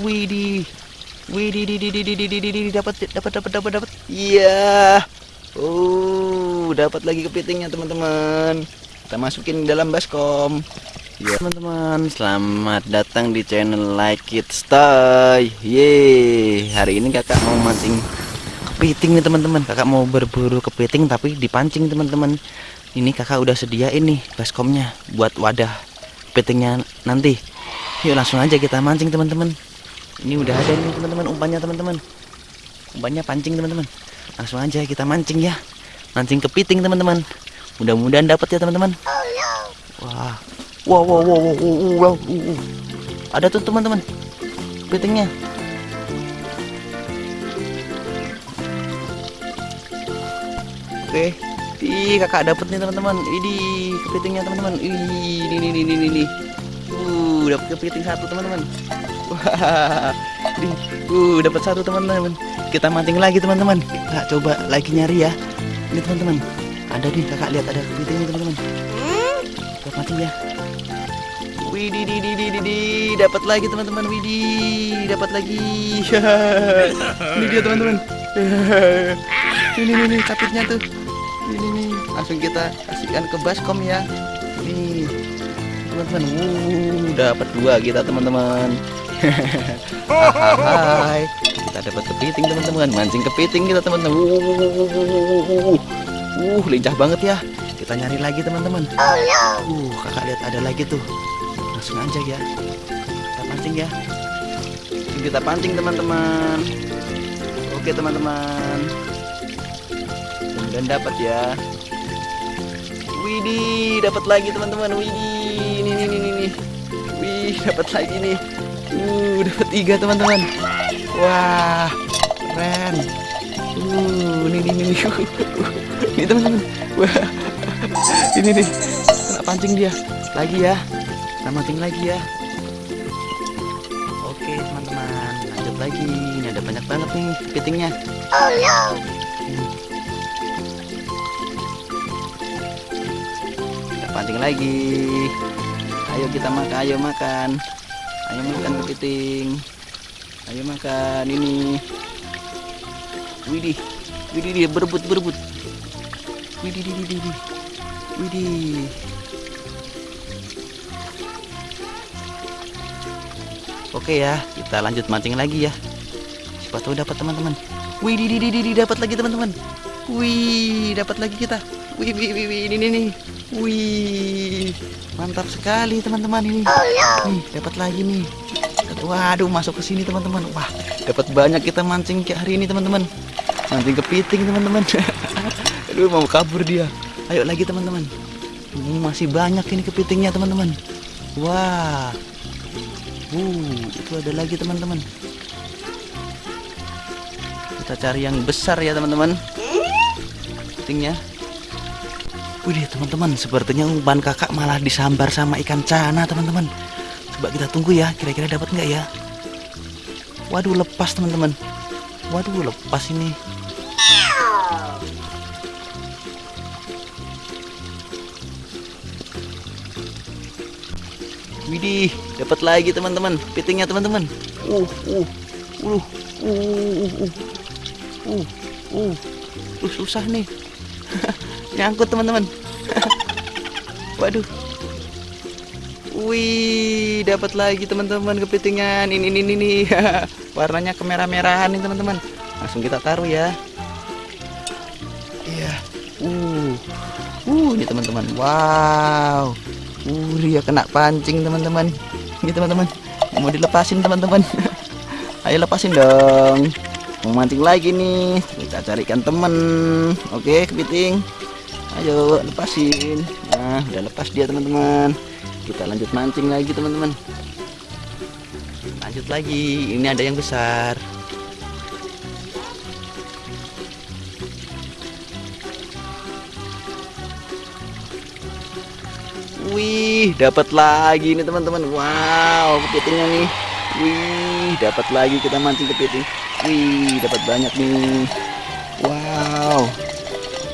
Widi. Widi di dapat, dapat, dapat, dapat, dapat. Iya. uh, dapat lagi kepitingnya teman-teman. Kita masukin dalam baskom. Ya teman-teman, selamat datang di channel Like It Stay. Ye, hari ini kakak mau mancing kepiting nih teman-teman. Kakak mau berburu kepiting tapi dipancing teman-teman. Ini kakak udah sediain nih baskomnya buat wadah kepitingnya nanti. Yuk langsung aja kita mancing teman-teman. Ini udah ada nih teman-teman umpannya teman-teman. Umpannya pancing teman-teman. Langsung aja kita mancing ya. Mancing kepiting teman-teman. Mudah-mudahan dapat ya teman-teman. Wah, Wow, wow, wow, wow, wow. Ada tuh teman-teman. Kepitingnya. Oke. Ih, kakak dapat nih teman-teman. Ini kepitingnya teman-teman. Ini ini ini ini ini. Uh, dapat kepiting satu teman-teman. Wah. Ini, uh, dapat satu teman-teman. Kita mancing lagi teman-teman. Kak coba lagi nyari ya. Ini teman-teman. Ada nih kakak lihat ada kepitingnya teman-teman. Kita mancing ya. Widih, di, di, di, di, di. dapat lagi teman-teman. Widih, dapat lagi. ini dia teman-teman. ini nih capitnya tuh. Ini nih, langsung kita kasihkan ke baskom ya. Nih, teman-teman. Wuh, dapat dua kita teman-teman. Hai, kita dapat kepiting teman-teman. Mancing kepiting kita teman-teman. Uh, lincah banget ya. Kita nyari lagi teman-teman. Uh, kakak lihat ada lagi tuh. Langsung aja ya. Kita pancing ya. Kita pancing teman-teman. Oke teman-teman. Dan dapat ya. Widih dapat lagi teman-teman. Widih ini ini ini ini. Wih dapat lagi nih uh dapat tiga teman-teman. Wah keren. Uh ini ini ini. Ini teman-teman. Wah ini nih kena pancing dia. Lagi ya. Kita mancing lagi ya. Oke teman-teman. Lanjut lagi. Ini ada banyak banget nih kepitingnya oh no kita pancing lagi. Ayo kita makan ayo makan ayo makan kepiting ayo makan ini widih widih dia berebut berebut widih widih widih widih Oke ya, kita lanjut mancing lagi ya. Siapa tahu dapat teman-teman. Wih, di di di dapat lagi teman-teman. Wih, dapat lagi kita. Wih, wih, wih, wih, ini nih. Wih, mantap sekali teman-teman ini. Nih, dapat lagi nih. Waduh, masuk ke sini teman-teman. Wah, dapat banyak kita mancing kayak hari ini teman-teman. Mancing kepiting teman-teman. Aduh, mau kabur dia. Ayo lagi teman-teman. Masih banyak ini kepitingnya teman-teman. Wah, Uh, itu ada lagi teman-teman. Kita cari yang besar ya teman-teman. Kepitingnya. Wih teman-teman, sepertinya umpan kakak malah disambar sama ikan cana teman-teman. Coba kita tunggu ya, kira-kira dapat nggak ya? Waduh lepas teman-teman. Waduh lepas ini. Widih, dapat lagi teman-teman, pitingnya teman-teman. Uh, uh, uh, uh, uh, uh, uh, uh, uh, susah nih. Nyangkut teman-teman. Waduh. Wih, dapat lagi teman-teman kepitingan. Ini ini ini. Warnanya kemerah-merahan nih teman-teman. Langsung kita taruh ya. Iya. Uh. Uh, ini teman-teman. Wow. Uh, dia kena pancing teman-teman. Ini teman-teman. Mau dilepasin teman-teman. Ayo lepasin dong. Mau mancing lagi nih. Kita carikan teman. Oke, kepiting. Ayo lepasin. Nah, udah lepas dia teman-teman. Kita lanjut mancing lagi teman-teman. Lanjut lagi. Ini ada yang besar. Wih, dapat lagi nih teman-teman. Wow, kepitingnya nih. Wih, dapat lagi kita mancing kepiting. Wih, dapat banyak nih. Wow.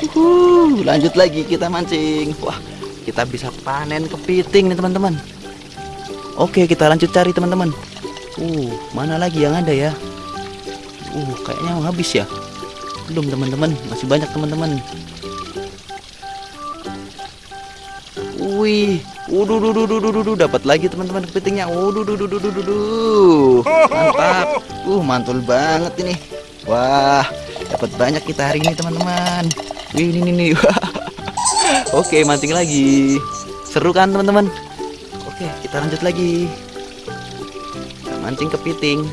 Uhuh, lanjut lagi kita mancing. Wah, kita bisa panen kepiting nih teman-teman. Oke, kita lanjut cari teman-teman. Uh, mana lagi yang ada ya? Uh, kayaknya mau habis ya. Belum teman-teman, masih banyak teman-teman. Wih, uduh, duh, duh, duh, duh, duh, dapat lagi teman-teman kepitingnya. Uduh, duh, duh, duh, duh, duh, duh. Mantap. Uh, mantul banget ini. Wah, dapat banyak kita hari ini teman-teman. Wih, ini nih. Oke, mancing lagi. Seru kan teman-teman? Oke, kita lanjut lagi. Kita mancing kepiting.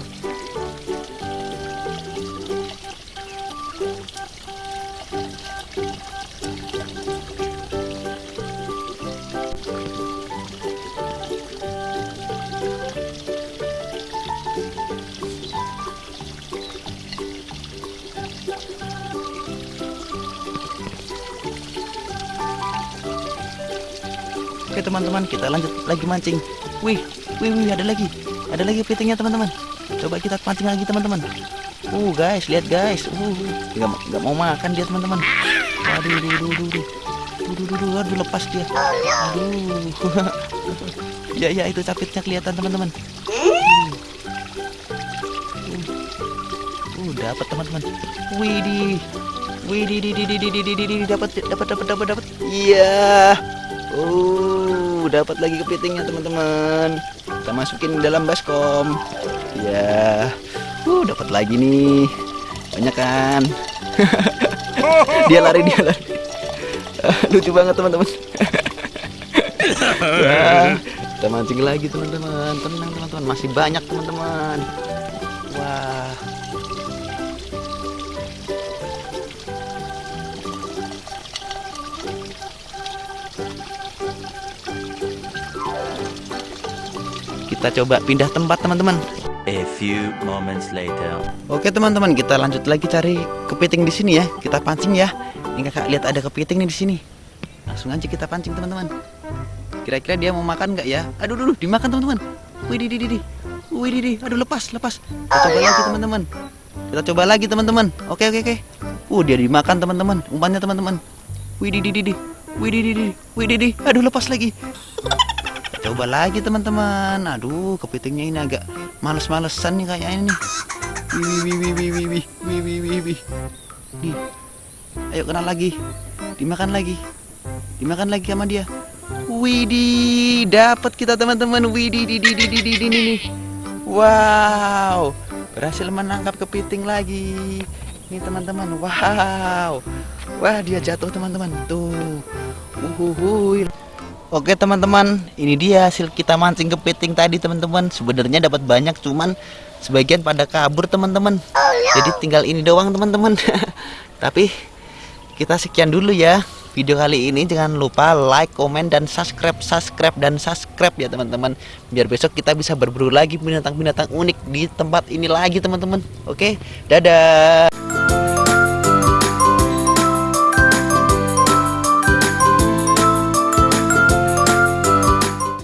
Oke teman-teman kita lanjut lagi mancing Wih, wih, wih ada lagi Ada lagi fittingnya teman-teman Coba kita pancing lagi teman-teman Uh guys, lihat guys uh, gak, gak mau makan dia teman-teman Aduh, aduh, aduh, aduh Aduh, aduh, aduh, aduh lepas dia Aduh Ya, ya itu capitnya kelihatan teman-teman uh. uh. dapat teman-teman Widih Widih, dapat, dapat, dapat, dapat, dapat Iya yeah. Oh. Dapat lagi kepitingnya teman-teman. Kita masukin dalam baskom. Ya. Uh, dapat lagi nih. Banyak kan? dia lari, dia lari. Lucu banget teman-teman. Wah, kita mancing lagi teman-teman. Tenang teman-teman, masih banyak teman-teman. Wah. Kita coba pindah tempat teman-teman. A few moments later. Oke teman-teman, kita lanjut lagi cari kepiting di sini ya. Kita pancing ya. Ini kakak lihat ada kepiting nih di sini. Langsung aja kita pancing teman-teman. Kira-kira dia mau makan nggak ya? Aduh, dulu dimakan teman-teman. Wih, di, di, di, di. Wih, di, di. Aduh, lepas, lepas. Kita coba lagi teman-teman. Kita coba lagi teman-teman. Oke, oke, oke. Uh, dia dimakan teman-teman. Umpannya teman-teman. Wih, di, di, di, di. Wih, di, di, di. Wih, di, di. Aduh, lepas lagi. Coba lagi teman-teman. Aduh, kepitingnya ini agak males-malesan nih kayaknya nih. Wih, wih, wih, wih, wih, wih, wih, wih, wih. Nih. Ayo kenal lagi. Dimakan lagi. Dimakan lagi sama dia. Widih, dapat kita teman-teman. Widih, di, di, di, di, di, di. Wow, berhasil menangkap kepiting lagi. Nih teman-teman. Wow. Wah, dia jatuh teman-teman. Tuh. Uhuhuy. Oke teman-teman, ini dia hasil kita mancing kepiting tadi teman-teman. Sebenarnya dapat banyak, cuman sebagian pada kabur teman-teman. Jadi tinggal ini doang teman-teman. Tapi kita sekian dulu ya video kali ini. Jangan lupa like, komen, dan subscribe, subscribe dan subscribe ya teman-teman. Biar besok kita bisa berburu lagi binatang-binatang unik di tempat ini lagi teman-teman. Oke, dadah.